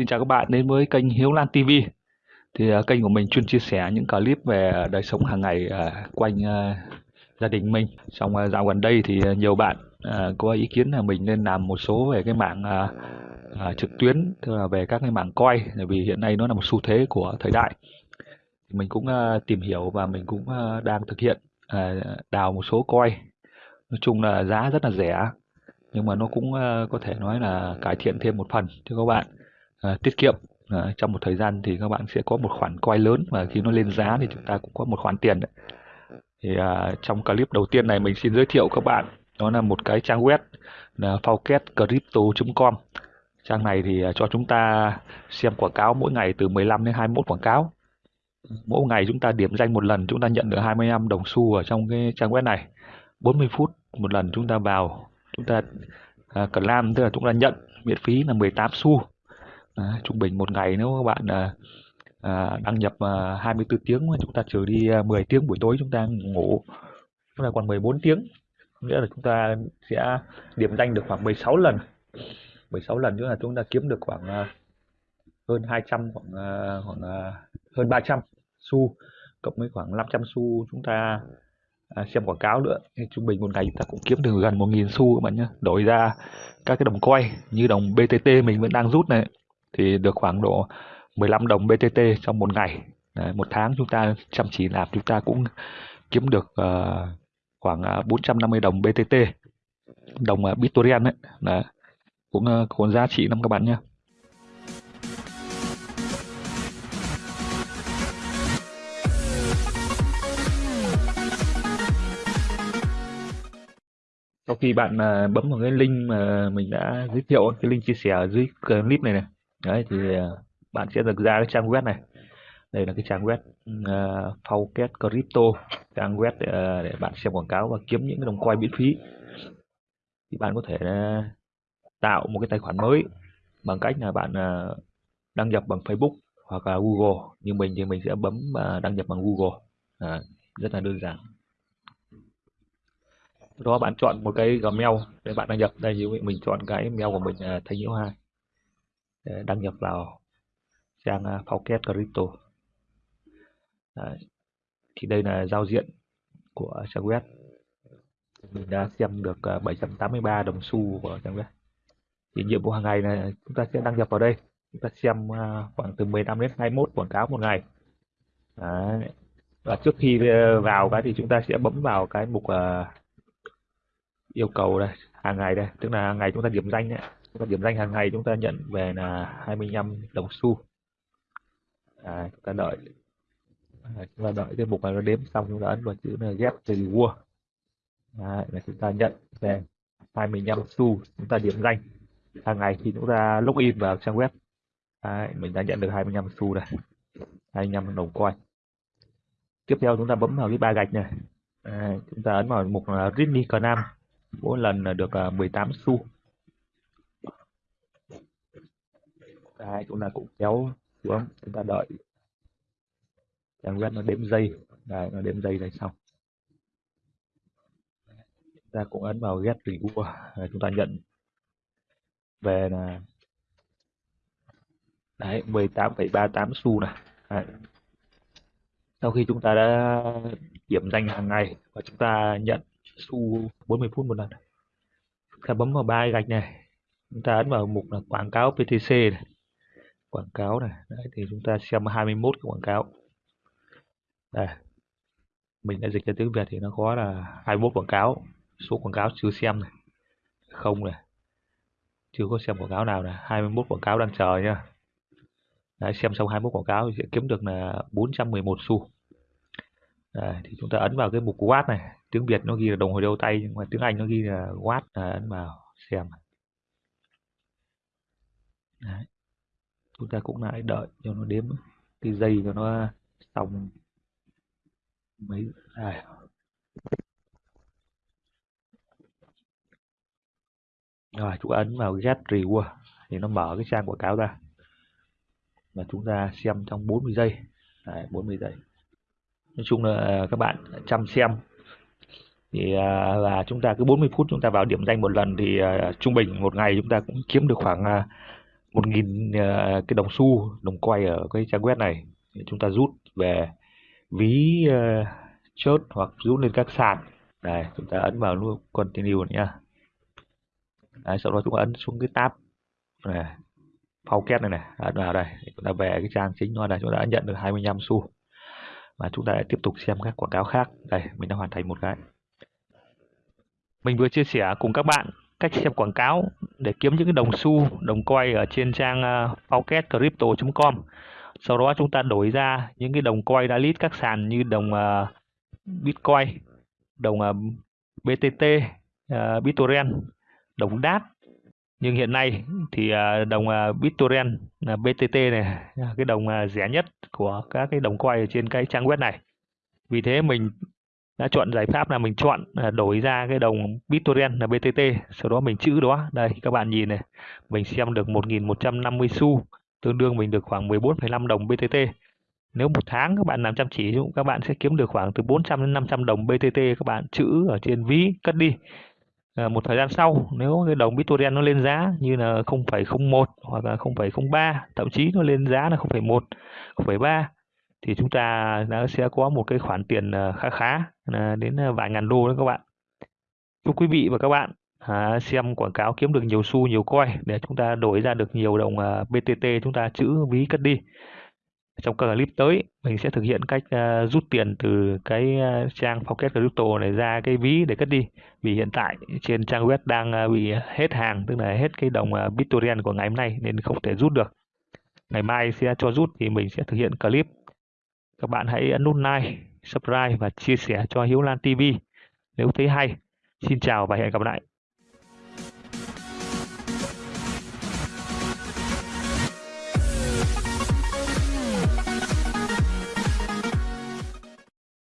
Xin chào các bạn đến với kênh Hiếu Lan TV. Thì uh, kênh của mình chuyên chia sẻ những clip về đời sống hàng ngày uh, quanh uh, gia đình mình. Trong uh, dạo gần đây thì uh, nhiều bạn uh, có ý kiến là mình nên làm một số về cái mạng uh, uh, trực tuyến, tức là về các cái mạng coi, bởi vì hiện nay nó là một xu thế của thời đại. Mình cũng uh, tìm hiểu và mình cũng uh, đang thực hiện uh, đào một số coi. Nói chung là giá rất là rẻ, nhưng mà nó cũng uh, có thể nói là cải thiện thêm một phần cho các bạn à, tiết kiệm. À, trong một thời gian thì các bạn sẽ có một khoản quay lớn và khi nó lên giá thì chúng ta cũng có một khoản tiền đấy. thì à, trong clip đầu tiên này mình xin giới thiệu các bạn đó là một cái trang web là forecastcrypto.com trang này thì à, cho chúng ta xem quảng cáo mỗi ngày từ 15 đến 21 quảng cáo. Mỗi ngày chúng ta điểm danh một lần chúng ta nhận được 25 đồng xu ở trong cái trang web này. 40 phút một lần chúng ta vào chúng ta à, cần làm tức là chúng ta nhận miễn phí là 18 xu à, trung bình một ngày nếu các bạn à, à, đăng nhập à, 24 tiếng chúng ta trừ đi à, 10 tiếng buổi tối chúng ta ngủ chúng ta còn 14 tiếng nghĩa là chúng ta sẽ điểm danh được khoảng 16 lần. 16 lần nữa là chúng ta kiếm được khoảng à, hơn 200 khoảng à, khoảng à, hơn 300 xu cộng với khoảng 500 xu chúng ta à, xem quảng cáo nữa. Thì trung bình một ngày chúng ta cũng kiếm được gần 1.000 xu các bạn nhé đổi ra các cái đồng quay như đồng BTT mình vẫn đang rút này thì được khoảng độ 15 đồng BTT trong một ngày. Đấy, một tháng chúng ta chăm chỉ làm chúng ta cũng kiếm được uh, khoảng ờ, 450 đồng BTT đồng ờ, uh, BitTorrent ấy. Đấy. cũng uh, có giá trị lắm các bạn nhé. Sau khi bạn uh, bấm vào cái link mà mình đã giới thiệu cái link chia sẻ ở dưới clip này này đấy thì à, bạn sẽ được ra cái trang web này. Đây là cái trang web à, uh, Fauket Crypto trang web để, uh, để bạn xem quảng cáo và kiếm những cái đồng coin miễn phí. Thì bạn có thể uh, tạo một cái tài khoản mới bằng cách là bạn uh, đăng nhập bằng Facebook hoặc là Google. Như mình thì mình sẽ bấm uh, đăng nhập bằng Google. À, rất là đơn giản. Đó bạn chọn một cái Gmail để bạn đăng nhập. Đây như mình chọn cái mail của mình uh, Thanh Nhiễu Hai. Ờ, đăng nhập vào trang ờ, Pocket Crypto. Đấy. thì đây là giao diện của trang web. Mình đã xem được 783 đồng xu của trang web. Thì nhiệm vụ hàng ngày này chúng ta sẽ đăng nhập vào đây. Chúng ta xem khoảng từ 15 đến 21 quảng cáo một ngày. Đấy. và trước khi vào cái thì chúng ta sẽ bấm vào cái mục uh, yêu cầu đây hàng ngày đây. Tức là hàng ngày chúng ta điểm danh đấy chúng ta điểm danh hàng ngày chúng ta nhận về là 25 đồng xu. À, chúng ta đợi. À, chúng ta đợi cái mục này nó đếm xong chúng ta ấn vào chữ là get reward à, là chúng ta nhận về 25 xu chúng ta điểm danh. Hàng ngày khi chúng ta login vào trang web. À, mình đã nhận được 25 xu này 25 đồng coin. Tiếp theo chúng ta bấm vào cái ba gạch này. À, chúng ta ấn vào mục là Ridley Nam mỗi lần là được à, 18 xu. Ta cũng là cũng kéo xuống chúng ta đợi. Trang web nó đếm giây. Đấy, nó đếm giây này xong. Chúng ta cũng ấn vào get reward. Chúng ta nhận. Về là đấy 18,38 xu này. Đấy. sau khi chúng ta đã điểm danh hàng ngày và chúng ta nhận xu 40 phút một lần. Chúng ta bấm vào ba gạch này. Chúng ta ấn vào mục là quảng cáo PTC này quảng cáo này. Đấy, thì chúng ta xem 21 cái quảng cáo. Đây mình đã dịch ra tiếng Việt thì nó có là 21 quảng cáo. Số quảng cáo chưa xem này không này chưa có xem quảng cáo nào này. 21 quảng cáo đang chờ nhá. Đấy, xem xong 21 quảng cáo thì sẽ kiếm được là 411 xu. Đấy, thì chúng ta ấn vào cái mục watt này. Tiếng Việt nó ghi là đồng hồ đeo tay nhưng mà tiếng Anh nó ghi là watt à, ấn vào xem Đấy chúng ta cũng lại đợi cho nó đếm cái giây cho nó xong mấy à. rồi chúng ta ấn vào get reward à, thì nó mở cái trang quảng cáo ra. Và chúng ta xem trong 40 giây. Đấy, 40 giây. Nói chung là các bạn chăm xem. Thì à, là chúng ta cứ 40 phút chúng ta vào điểm danh một lần thì à, trung bình một ngày chúng ta cũng kiếm được khoảng một nghìn ờ, cái đồng xu đồng quay ở cái trang web này. Chúng ta rút về ví uh, chốt hoặc rút lên các sàn. Này chúng ta ấn vào nút continue nhá. Đấy, sau đó chúng ta ấn xuống cái tab này Faucet này này. Ấn vào đây chúng ta về cái trang chính nó này chúng ta đã nhận được 25 xu. Và chúng ta lại tiếp tục xem các quảng cáo khác. Đây mình đã hoàn thành một cái. Mình vừa chia sẻ cùng các bạn cách xem quảng cáo để kiếm những cái đồng xu đồng coin ở trên trang ờ, uh, faucetcrypto.com sau đó chúng ta đổi ra những cái đồng coin đã list các sàn như đồng uh, bitcoin đồng ờ, uh, btt uh, bittorrent đồng DAT nhưng hiện nay thì uh, đồng uh, BitTorrent là BTT này cái đồng uh, rẻ nhất của các cái đồng coin ở trên cái trang web này. Vì thế mình đã chọn giải pháp là mình chọn à, đổi ra cái đồng BitTorrent là BTT sau đó mình chữ đó. Đây các bạn nhìn này mình xem được 1.150 xu tương đương mình được khoảng 14,5 đồng BTT. Nếu một tháng các bạn làm chăm chỉ các bạn sẽ kiếm được khoảng từ 400 đến 500 đồng BTT các bạn chữ ở trên ví cất đi. À, một thời gian sau nếu cái đồng BitTorrent nó lên giá như là 0,01 hoặc là 0,03 thậm chí nó lên giá là 0,1 0,3 thì chúng ta đã sẽ có một cái khoản tiền ờ, khá khá ờ, đến ờ, vài ngàn đô đó các bạn. Chúc quý vị và các bạn à, xem quảng cáo kiếm được nhiều xu nhiều coin để chúng ta đổi ra được nhiều đồng BTT chúng ta chữ ví cất đi. Trong các clip tới mình sẽ thực hiện cách uh, rút tiền từ cái trang Pocket Crypto này ra cái ví để cất đi. Vì hiện tại trên trang web đang uh, bị hết hàng tức là hết cái đồng uh, Bitcoin của ngày hôm nay nên không thể rút được. Ngày mai sẽ cho rút thì mình sẽ thực hiện clip các bạn hãy ấn nút like, subscribe và chia sẻ cho Hiếu Lan TV nếu thấy hay. Xin chào và hẹn gặp lại.